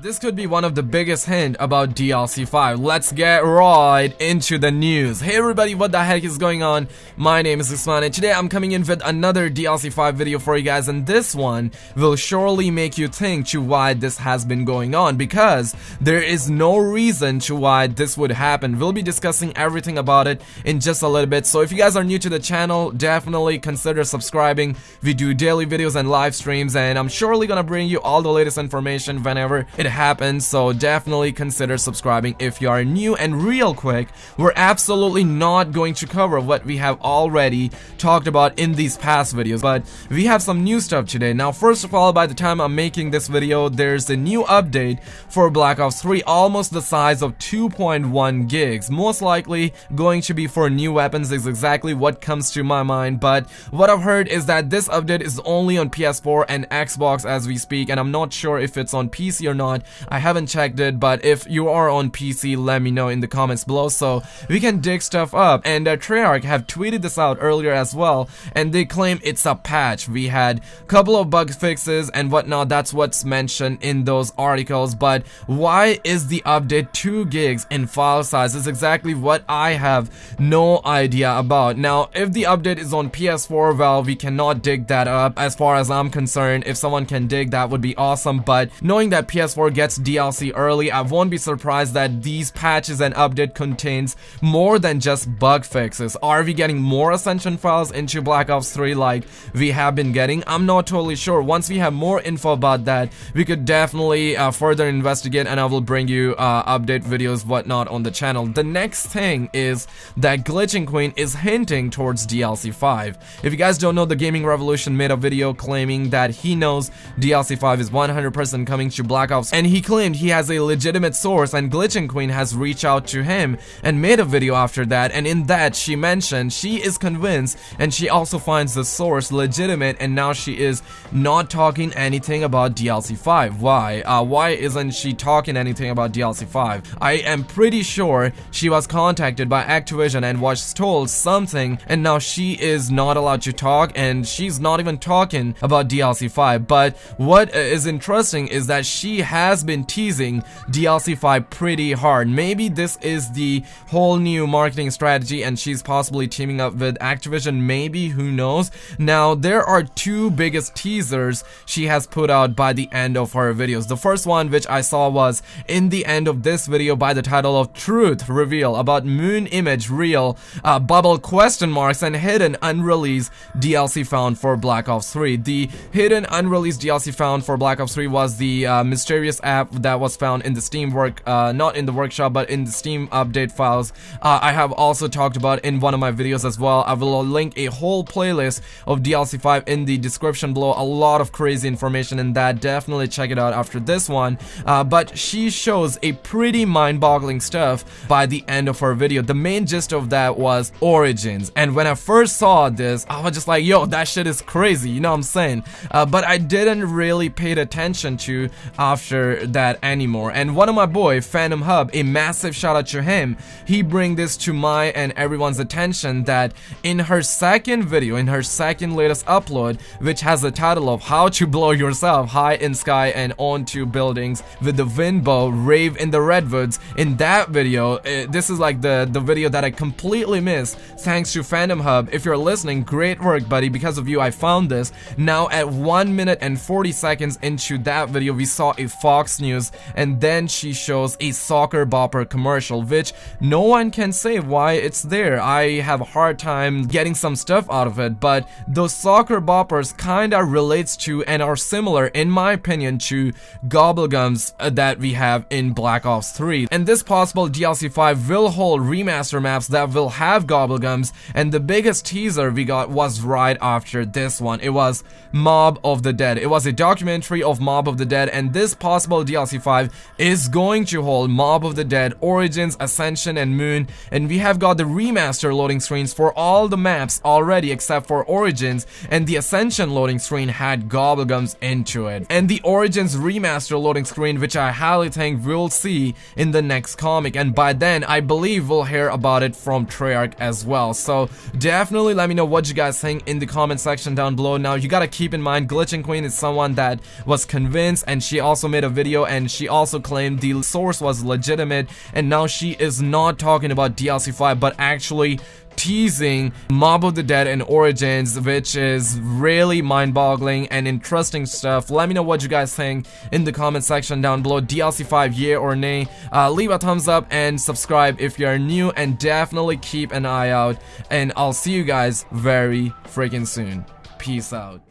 This could be one of the biggest hint about DLC 5. Let's get right into the news. Hey everybody, what the heck is going on? My name is Usman and today I'm coming in with another DLC 5 video for you guys and this one will surely make you think to why this has been going on because there is no reason to why this would happen. We'll be discussing everything about it in just a little bit. So if you guys are new to the channel, definitely consider subscribing. We do daily videos and live streams and I'm surely gonna bring you all the latest information whenever it happens so definitely consider subscribing if you are new. And real quick we're absolutely not going to cover what we have already talked about in these past videos but we have some new stuff today. Now first of all by the time I'm making this video there's a new update for Black Ops 3 almost the size of 2.1 gigs. Most likely going to be for new weapons is exactly what comes to my mind but what I've heard is that this update is only on PS4 and Xbox as we speak and I'm not sure if it's on PC or not I haven't checked it, but if you are on PC, let me know in the comments below so we can dig stuff up. And uh, Treyarch have tweeted this out earlier as well, and they claim it's a patch. We had a couple of bug fixes and whatnot, that's what's mentioned in those articles, but why is the update 2 gigs in file size is exactly what I have no idea about. Now, if the update is on PS4, well, we cannot dig that up as far as I'm concerned. If someone can dig, that would be awesome, but knowing that PS4 gets DLC early, I won't be surprised that these patches and update contains more than just bug fixes. Are we getting more Ascension files into Black Ops 3 like we have been getting? I'm not totally sure. Once we have more info about that, we could definitely uh, further investigate and I will bring you uh, update videos whatnot on the channel. The next thing is that Glitching Queen is hinting towards DLC 5. If you guys don't know, the Gaming Revolution made a video claiming that he knows DLC 5 is 100% coming to Black Ops and he claimed he has a legitimate source and Glitching Queen has reached out to him and made a video after that and in that she mentioned she is convinced and she also finds the source legitimate and now she is not talking anything about DLC 5. Why? Uh, why isn't she talking anything about DLC 5? I am pretty sure she was contacted by Activision and was told something and now she is not allowed to talk and she's not even talking about DLC 5 but what is interesting is that she has has been teasing DLC 5 pretty hard. Maybe this is the whole new marketing strategy and she's possibly teaming up with Activision, maybe, who knows. Now, there are two biggest teasers she has put out by the end of her videos. The first one, which I saw was in the end of this video by the title of Truth Reveal about Moon Image Real, uh, Bubble question marks and hidden unreleased DLC found for Black Ops 3. The hidden unreleased DLC found for Black Ops 3 was the uh, mysterious app that was found in the Steam work, uh, not in the workshop, but in the Steam update files. Uh, I have also talked about in one of my videos as well. I will link a whole playlist of DLC 5 in the description below. A lot of crazy information in that. Definitely check it out after this one. Uh, but she shows a pretty mind-boggling stuff by the end of her video. The main gist of that was Origins. And when I first saw this, I was just like, yo, that shit is crazy. You know what I'm saying? Uh, but I didn't really pay attention to after that anymore. And one of my boy, Phantom Hub, a massive shout out to him, he bring this to my and everyone's attention that in her second video, in her second latest upload, which has the title of How to Blow Yourself High in Sky and Onto Buildings with the Wind Bow, Rave in the Redwoods, in that video, uh, this is like the, the video that I completely missed thanks to Phantom Hub. If you're listening, great work buddy, because of you I found this. Now at 1 minute and 40 seconds into that video, we saw a Fox News and then she shows a soccer Bopper commercial which no one can say why it's there. I have a hard time getting some stuff out of it but those soccer Boppers kinda relates to and are similar in my opinion to Gobblegums uh, that we have in Black Ops 3 and this possible DLC 5 will hold remaster maps that will have Gobblegums and the biggest teaser we got was right after this one. It was Mob of the Dead. It was a documentary of Mob of the Dead and this possible possible DLC 5 is going to hold Mob of the Dead, Origins, Ascension, and Moon, and we have got the remaster loading screens for all the maps already except for Origins, and the Ascension loading screen had Gobblegums into it. And the Origins remaster loading screen, which I highly think we'll see in the next comic, and by then, I believe we'll hear about it from Treyarch as well. So definitely let me know what you guys think in the comment section down below. Now, you gotta keep in mind, Glitching Queen is someone that was convinced, and she also made a a video and she also claimed the source was legitimate and now she is not talking about DLC 5 but actually teasing Mob of the Dead and Origins, which is really mind-boggling and interesting stuff. Let me know what you guys think in the comment section down below. DLC 5, yeah or nay? Uh, leave a thumbs up and subscribe if you're new, and definitely keep an eye out. And I'll see you guys very freaking soon. Peace out.